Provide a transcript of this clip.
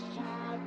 Sucker